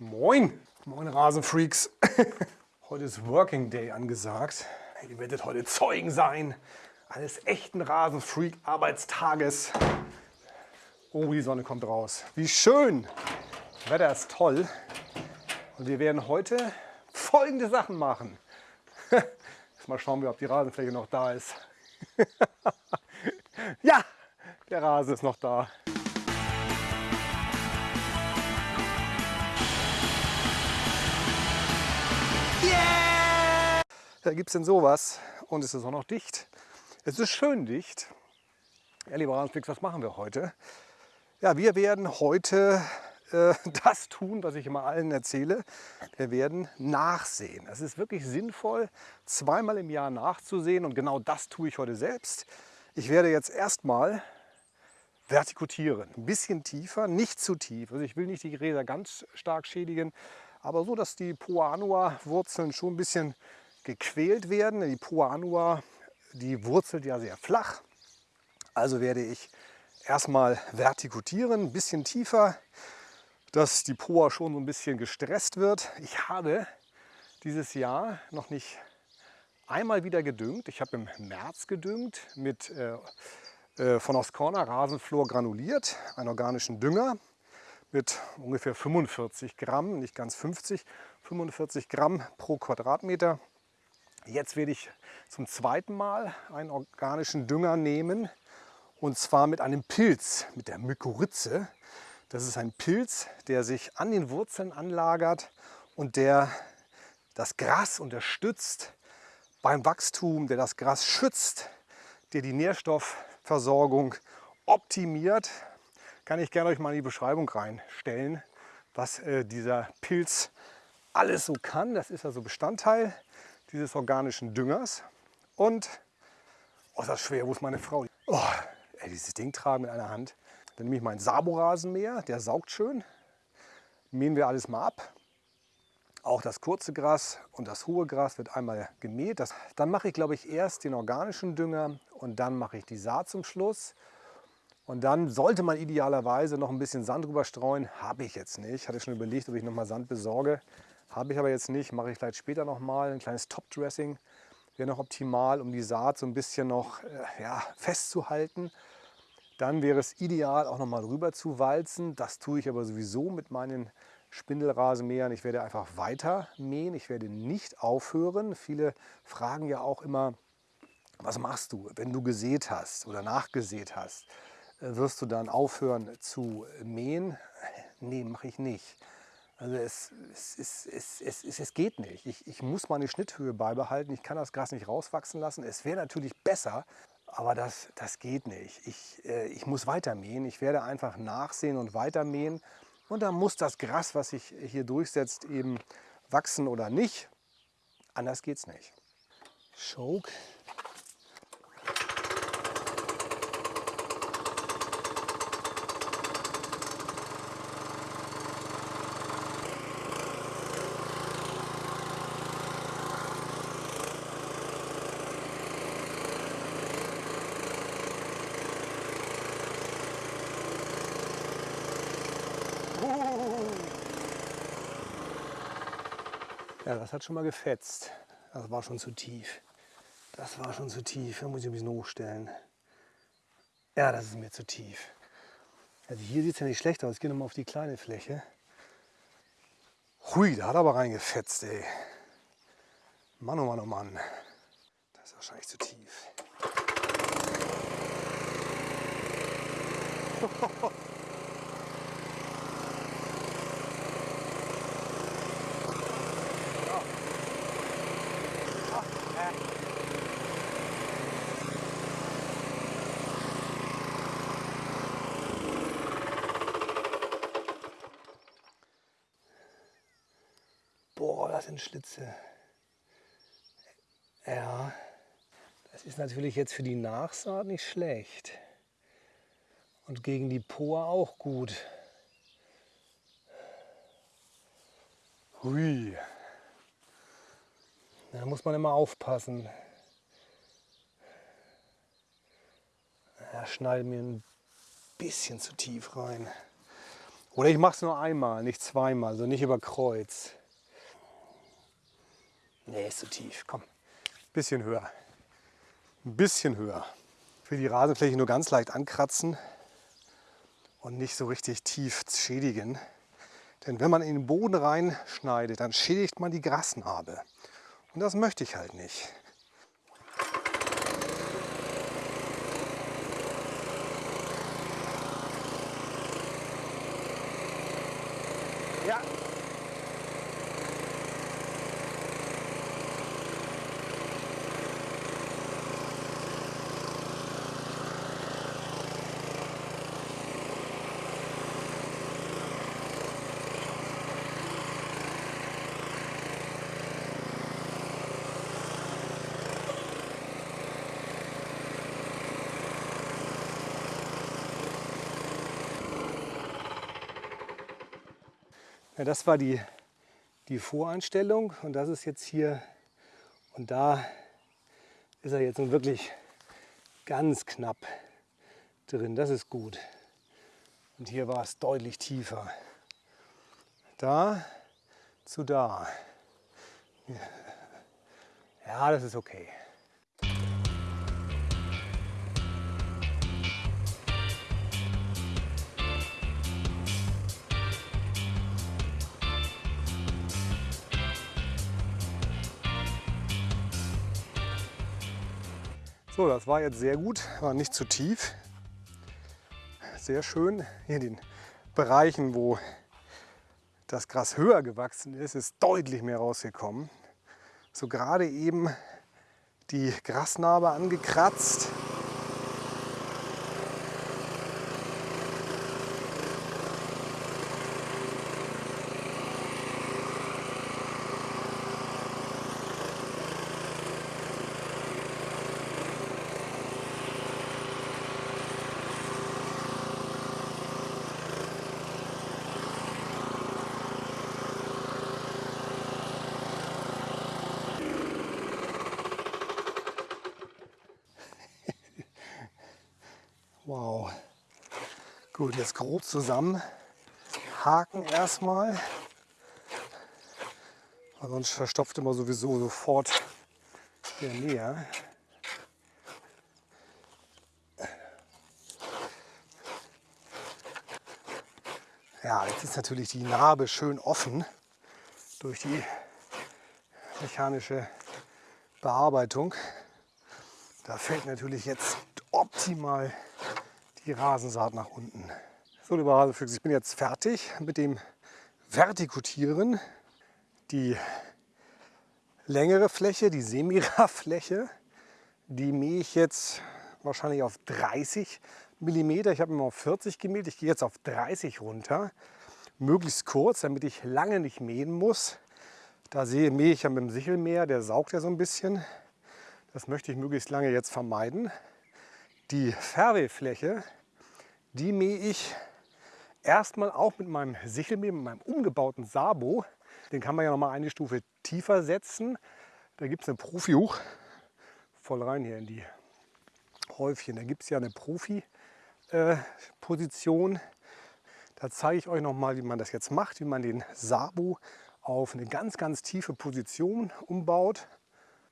Moin! Moin Rasenfreaks! Heute ist Working Day angesagt. Ihr werdet heute Zeugen sein eines echten Rasenfreak-Arbeitstages. Oh, die Sonne kommt raus. Wie schön! Das Wetter ist toll. Und wir werden heute folgende Sachen machen. Mal schauen ob die Rasenfläche noch da ist. ja, der Rasen ist noch da. Yeah! Da gibt es denn sowas und es ist auch noch dicht. Es ist schön dicht. Ja, lieber Rasenflix, was machen wir heute? Ja, wir werden heute äh, das tun, was ich immer allen erzähle. Wir werden nachsehen. Es ist wirklich sinnvoll, zweimal im Jahr nachzusehen und genau das tue ich heute selbst. Ich werde jetzt erstmal vertikutieren, ein bisschen tiefer, nicht zu tief. Also ich will nicht die Gräser ganz stark schädigen, aber so, dass die Poa Annua Wurzeln schon ein bisschen gequält werden. Die Poa Annua, die wurzelt ja sehr flach. Also werde ich erstmal vertikutieren, ein bisschen tiefer, dass die Poa schon so ein bisschen gestresst wird. Ich habe dieses Jahr noch nicht einmal wieder gedüngt. Ich habe im März gedüngt mit äh, äh, von Oscorna Rasenflor granuliert, einen organischen Dünger mit ungefähr 45 Gramm, nicht ganz 50, 45 Gramm pro Quadratmeter. Jetzt werde ich zum zweiten Mal einen organischen Dünger nehmen und zwar mit einem Pilz, mit der Mykorrhize. Das ist ein Pilz, der sich an den Wurzeln anlagert und der das Gras unterstützt beim Wachstum, der das Gras schützt, der die Nährstoffversorgung optimiert. Kann ich gerne euch mal in die Beschreibung reinstellen, was äh, dieser Pilz alles so kann. Das ist also Bestandteil dieses organischen Düngers. Und, oh, ist das schwer, wo ist meine Frau? Oh, ey, dieses Ding tragen mit einer Hand. Dann nehme ich meinen Saborasenmäher, der saugt schön. Mähen wir alles mal ab. Auch das kurze Gras und das hohe Gras wird einmal gemäht. Das, dann mache ich, glaube ich, erst den organischen Dünger und dann mache ich die Saat zum Schluss. Und dann sollte man idealerweise noch ein bisschen Sand drüber streuen. Habe ich jetzt nicht. Hatte schon überlegt, ob ich noch mal Sand besorge. Habe ich aber jetzt nicht. Mache ich vielleicht später noch mal. Ein kleines Top-Dressing wäre noch optimal, um die Saat so ein bisschen noch äh, ja, festzuhalten. Dann wäre es ideal, auch noch mal rüber zu walzen. Das tue ich aber sowieso mit meinen Spindelrasenmähern. Ich werde einfach weiter mähen. Ich werde nicht aufhören. Viele fragen ja auch immer, was machst du, wenn du gesät hast oder nachgesät hast? Wirst du dann aufhören zu mähen? Nee, mache ich nicht. Also es, es, es, es, es, geht nicht. Ich, ich muss meine Schnitthöhe beibehalten. Ich kann das Gras nicht rauswachsen lassen. Es wäre natürlich besser, aber das, das geht nicht. Ich, äh, ich muss weiter mähen. Ich werde einfach nachsehen und weiter mähen. Und dann muss das Gras, was sich hier durchsetzt, eben wachsen oder nicht. Anders geht es nicht. Choke Ja, das hat schon mal gefetzt. Das war schon zu tief. Das war schon zu tief. Da muss ich ein bisschen hochstellen. Ja, das ist mir zu tief. Also hier sieht es ja nicht schlecht aus. Ich gehe nochmal auf die kleine Fläche. Hui, da hat er aber reingefetzt, ey. Mann, oh Mann, oh Mann. Das ist wahrscheinlich zu tief. Boah, das sind Schlitze. Ja, das ist natürlich jetzt für die Nachsaat nicht schlecht. Und gegen die Poa auch gut. Hui. Da muss man immer aufpassen. Er schneidet mir ein bisschen zu tief rein. Oder ich mache es nur einmal, nicht zweimal, also nicht über Kreuz. Nee, ist zu tief. Komm, bisschen höher. Ein bisschen höher. Ich will die Rasenfläche nur ganz leicht ankratzen und nicht so richtig tief schädigen. Denn wenn man in den Boden reinschneidet, dann schädigt man die Grasnarbe. Und das möchte ich halt nicht. Ja, das war die, die Voreinstellung und das ist jetzt hier und da ist er jetzt nun wirklich ganz knapp drin. Das ist gut. Und hier war es deutlich tiefer. Da zu da. Ja, das ist okay. So, das war jetzt sehr gut, war nicht zu tief. Sehr schön. Hier in den Bereichen, wo das Gras höher gewachsen ist, ist deutlich mehr rausgekommen. So gerade eben die Grasnarbe angekratzt. Wow. Gut, jetzt grob zusammen. Haken erstmal. Weil sonst verstopft immer sowieso sofort der Näher. Ja, jetzt ist natürlich die Narbe schön offen durch die mechanische Bearbeitung. Da fällt natürlich jetzt optimal die Rasensaat nach unten. So, liebe Rasenfüchse, ich bin jetzt fertig mit dem Vertikutieren. Die längere Fläche, die Semira-Fläche, die mähe ich jetzt wahrscheinlich auf 30 mm. Ich habe immer auf 40 gemäht, ich gehe jetzt auf 30 runter. Möglichst kurz, damit ich lange nicht mähen muss. Da sehe, mähe ich ja mit dem Sichelmäher, der saugt ja so ein bisschen. Das möchte ich möglichst lange jetzt vermeiden. Die Färbefläche, die mähe ich erstmal auch mit meinem Sichelmäher, mit meinem umgebauten Sabo. Den kann man ja noch mal eine Stufe tiefer setzen. Da gibt es eine Profi-Huch. Voll rein hier in die Häufchen. Da gibt es ja eine Profi-Position. Da zeige ich euch noch mal, wie man das jetzt macht, wie man den Sabo auf eine ganz, ganz tiefe Position umbaut.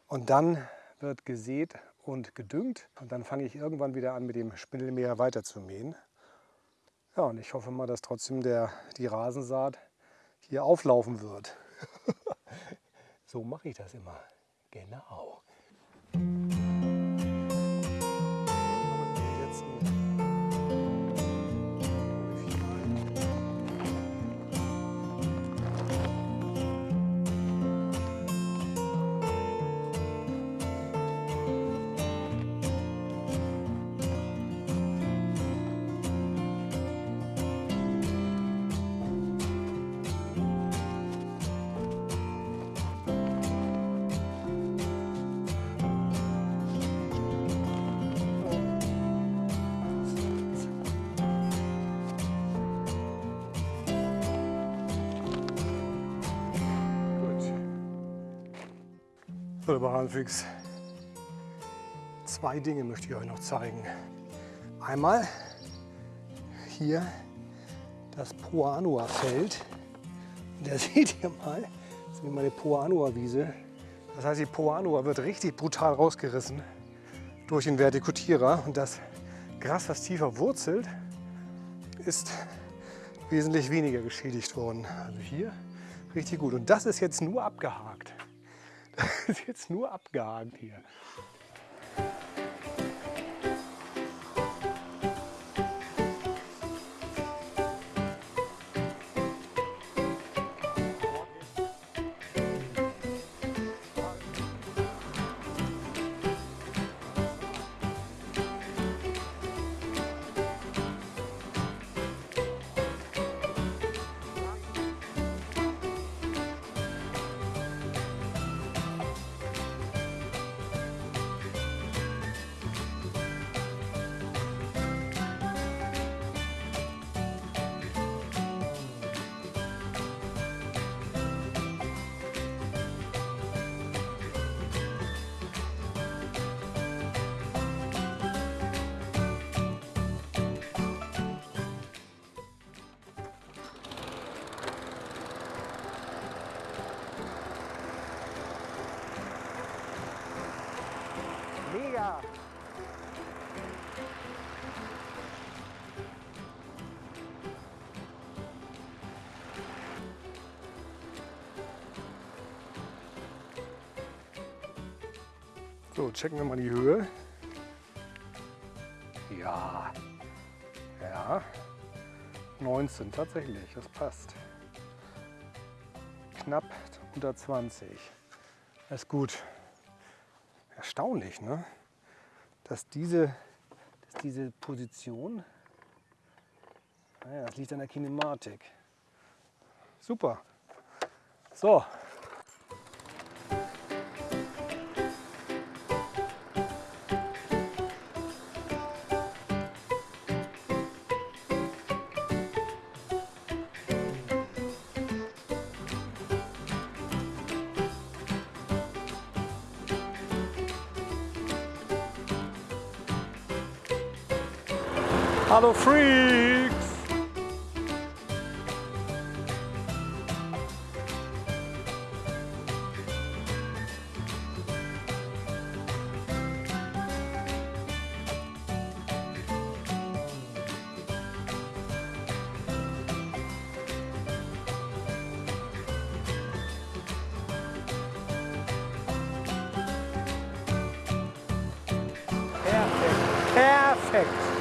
Und dann wird gesät und gedüngt. Und dann fange ich irgendwann wieder an, mit dem Spindelmäher weiter zu mähen. Ja, und ich hoffe mal, dass trotzdem der, die Rasensaat hier auflaufen wird. so mache ich das immer. Genau. So, lieber Hahnfüchs, zwei Dinge möchte ich euch noch zeigen. Einmal hier das Poa-Anua-Feld. Und da seht ihr mal, das ist meine Poa-Anua-Wiese. Das heißt, die Poa-Anua wird richtig brutal rausgerissen durch den Vertikutierer. Und das Gras, was tiefer wurzelt, ist wesentlich weniger geschädigt worden. Also hier richtig gut. Und das ist jetzt nur abgehakt. Ist jetzt nur abgehakt hier. So, checken wir mal die Höhe. Ja, ja, 19 tatsächlich, das passt. Knapp unter 20. Das ist gut erstaunlich, ne? Dass, diese, dass diese Position, naja, das liegt an der Kinematik. Super. So, Hello, freaks! Perfect. Perfect.